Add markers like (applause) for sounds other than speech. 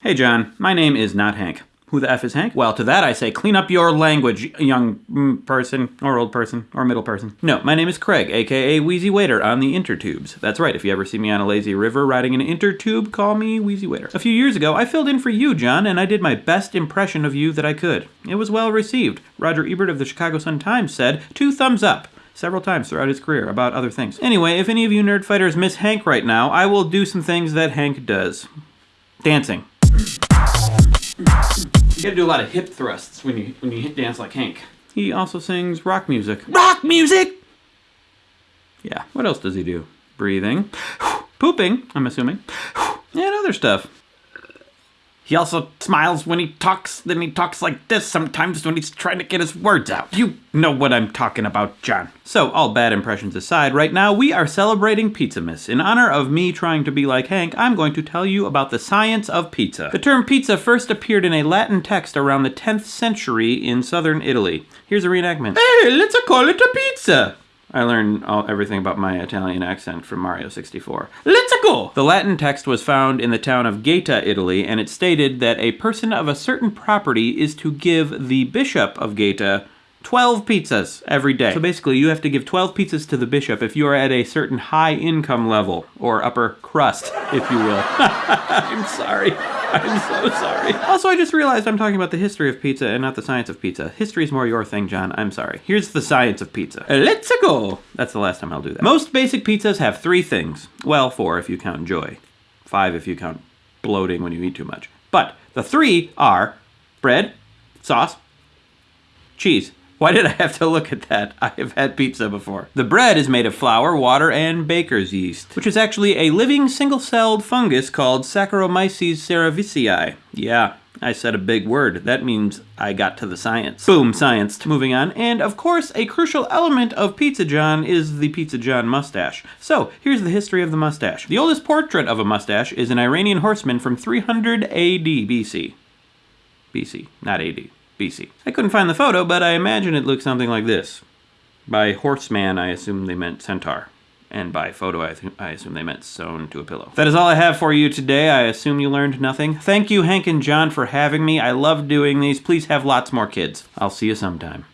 Hey John, my name is not Hank. Who the F is Hank? Well, to that I say, clean up your language, young mm, person, or old person, or middle person. No, my name is Craig, aka Wheezy Waiter on the Intertubes. That's right, if you ever see me on a lazy river riding an intertube, call me Wheezy Waiter. A few years ago, I filled in for you, John, and I did my best impression of you that I could. It was well received. Roger Ebert of the Chicago Sun-Times said, two thumbs up several times throughout his career about other things. Anyway, if any of you nerd fighters miss Hank right now, I will do some things that Hank does. Dancing. You gotta do a lot of hip thrusts when you when you dance like Hank. He also sings rock music. Rock music! Yeah, what else does he do? Breathing. Pooping, I'm assuming. And other stuff. He also smiles when he talks, then he talks like this sometimes when he's trying to get his words out. You know what I'm talking about, John. So, all bad impressions aside, right now we are celebrating Pizzamas. In honor of me trying to be like Hank, I'm going to tell you about the science of pizza. The term pizza first appeared in a Latin text around the 10th century in southern Italy. Here's a reenactment. Hey, let's call it a pizza! I learned all, everything about my Italian accent from Mario 64. Let's go! The Latin text was found in the town of Gaeta, Italy, and it stated that a person of a certain property is to give the bishop of Gaeta 12 pizzas every day. So basically, you have to give 12 pizzas to the bishop if you are at a certain high income level, or upper crust, if you will. (laughs) I'm sorry. I'm so sorry. Also, I just realized I'm talking about the history of pizza and not the science of pizza. History is more your thing, John. I'm sorry. Here's the science of pizza. Let's go! That's the last time I'll do that. Most basic pizzas have three things. Well, four if you count joy. Five if you count bloating when you eat too much. But the three are bread, sauce, cheese. Why did I have to look at that? (laughs) I have had pizza before. The bread is made of flour, water, and baker's yeast, which is actually a living single-celled fungus called Saccharomyces cerevisiae. Yeah, I said a big word. That means I got to the science. Boom, science. Moving on. And of course, a crucial element of Pizza John is the Pizza John mustache. So, here's the history of the mustache. The oldest portrait of a mustache is an Iranian horseman from 300 AD BC. BC, not AD. BC. I couldn't find the photo, but I imagine it looks something like this. By horseman, I assume they meant centaur. And by photo, I, I, assume they meant sewn to a pillow. That is all I have for you today. I assume you learned nothing. Thank you, Hank and John, for having me. I love doing these. Please have lots more kids. I'll see you sometime.